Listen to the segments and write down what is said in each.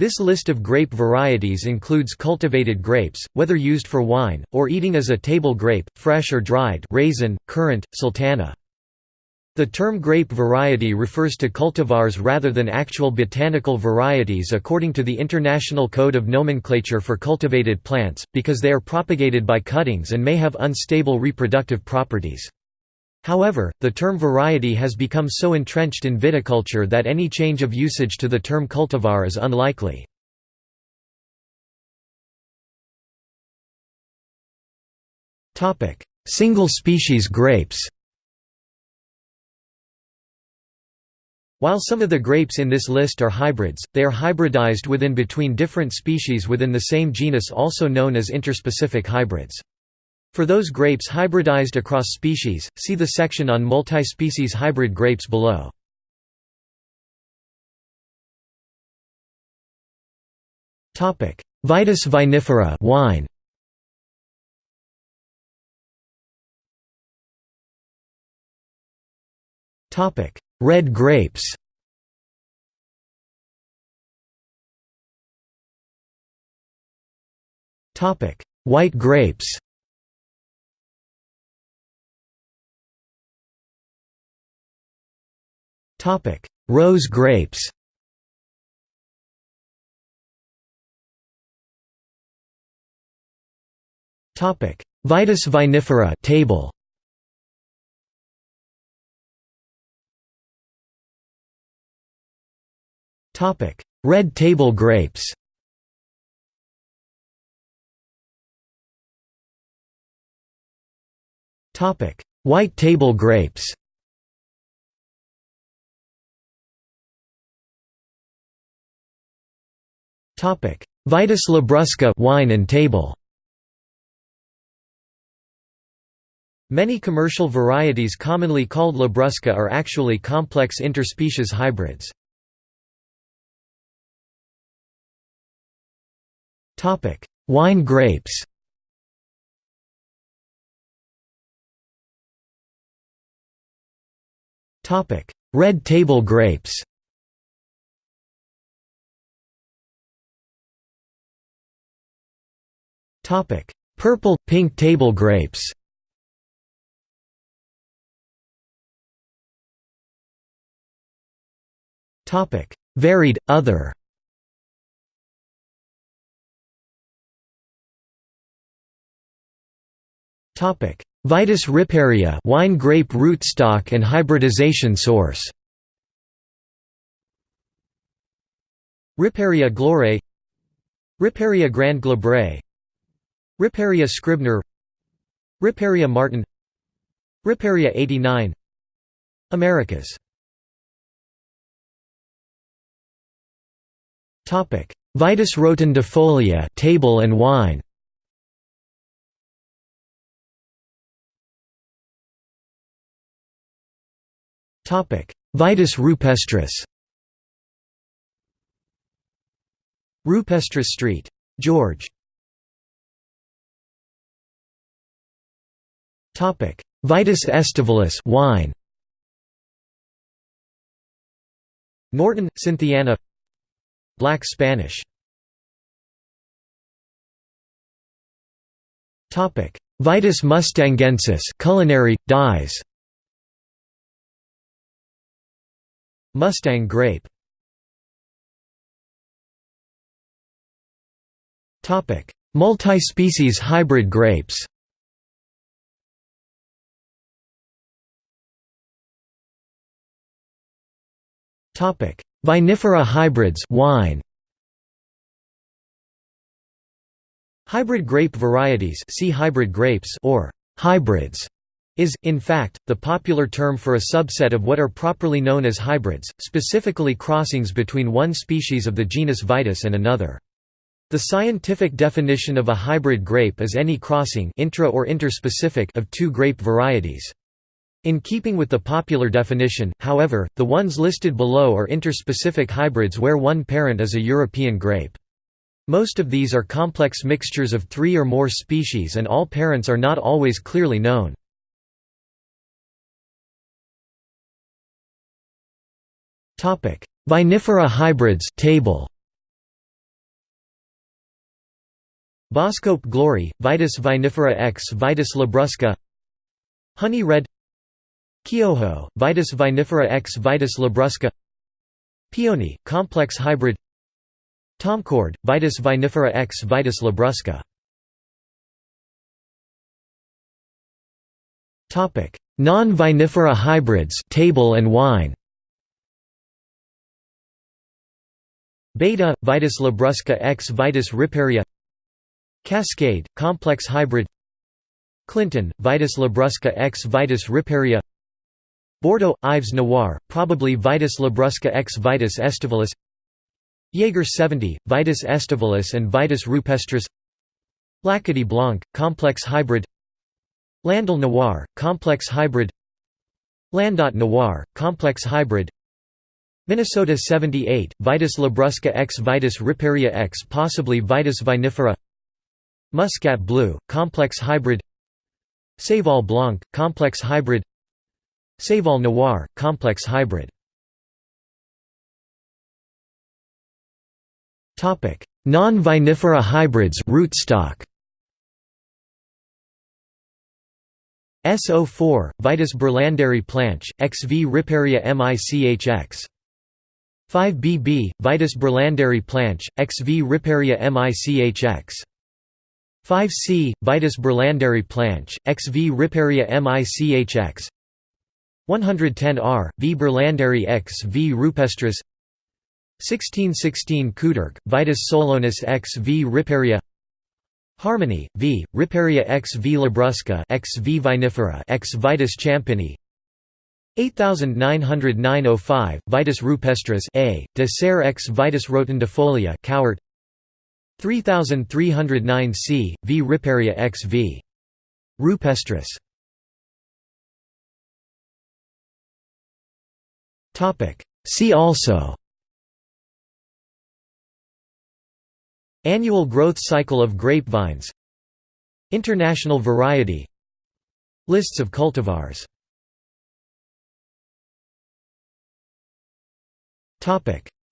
This list of grape varieties includes cultivated grapes, whether used for wine, or eating as a table grape, fresh or dried raisin, currant, sultana. The term grape variety refers to cultivars rather than actual botanical varieties according to the International Code of Nomenclature for Cultivated Plants, because they are propagated by cuttings and may have unstable reproductive properties. However, the term variety has become so entrenched in viticulture that any change of usage to the term cultivar is unlikely. Single species grapes While some of the grapes in this list are hybrids, they are hybridized within between different species within the same genus also known as interspecific hybrids. For those grapes hybridized across species, see the section on multi-species hybrid grapes below. Vitis vinifera wine. Red grapes White grapes Topic: Rose grapes. Topic: Vitis vinifera table. Topic: Red table grapes. Topic: White table grapes. Vitis labrusca wine and table. Many commercial varieties commonly called labrusca are actually complex interspecies hybrids. Topic: Wine grapes. Topic: Red table grapes Purple, pink table grapes. Varied, other. Topic: Vitis riparia wine grape rootstock and hybridization source. Riparia Gloire. Riparia grand glabre Riparia scribner Riparia martin Riparia 89 Americas. Topic: Vitis rotundifolia table and wine. Topic: Vitis rupestris. Rupestris Street. George Vitis aestivalis wine. Norton, Cynthiana. Black Spanish. Topic. Vitis mustangensis culinary, dyes. Mustang grape. Topic: Multi-species hybrid grapes Vinifera hybrids wine. Hybrid grape varieties see hybrid grapes or hybrids is, in fact, the popular term for a subset of what are properly known as hybrids, specifically crossings between one species of the genus Vitis and another. The scientific definition of a hybrid grape is any crossing intra or interspecific of two grape varieties. In keeping with the popular definition, however, the ones listed below are interspecific hybrids where one parent is a European grape. Most of these are complex mixtures of three or more species and all parents are not always clearly known. Vinifera hybrids table. Boskoop glory, Vitis vinifera x Vitis labrusca Honey red Kyoho, Vitis vinifera x Vitis labrusca Peony, complex hybrid. Tomcord, Vitis vinifera x Vitis labrusca Non-vinifera hybrids table and wine. Beta, Vitis labrusca x Vitis riparia Cascade, complex hybrid. Clinton, Vitis labrusca x Vitis riparia Bordeaux, Ives Noir, probably Vitis labrusca x Vitis aestivalis Jaeger 70, Vitis aestivalis and Vitis rupestris L'Acadie Blanc, complex hybrid Landal Noir, complex hybrid Landot Noir, complex hybrid Minnesota 78, Vitis labrusca x Vitis riparia x possibly Vitis vinifera Muscat Blue, complex hybrid Seyval Blanc, complex hybrid Seyval Noir, complex hybrid. Non-vinifera hybrids rootstock. SO4, Vitis berlandieri planch, XV riparia michx 5BB, Vitis berlandieri planch, XV riparia michx 5C, Vitis berlandieri planch, XV riparia michx 110R, V. Berlandieri x V. Rupestris. 1616 Couderc, Vitis solonis x V. Riparia Harmony, V, riparia x V. Labrusca x V. Vinifera x Vitis champini. 8909 Vitis rupestris A, de serre x Vitis rotundifolia Cowart. 3309 C, V. riparia x v. rupestris See also Annual growth cycle of grapevines International variety Lists of cultivars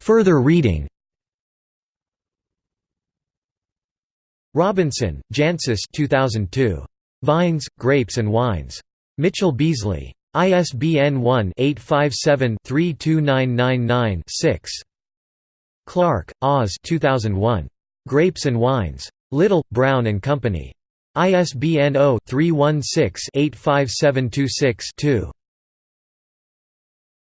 Further reading Robinson, Jancis 2002. Vines, Grapes and Wines. Mitchell Beazley. ISBN 1-857-32999-6. Clark, Oz 2001. Grapes and Wines. Little, Brown and Company. ISBN 0-316-85726-2.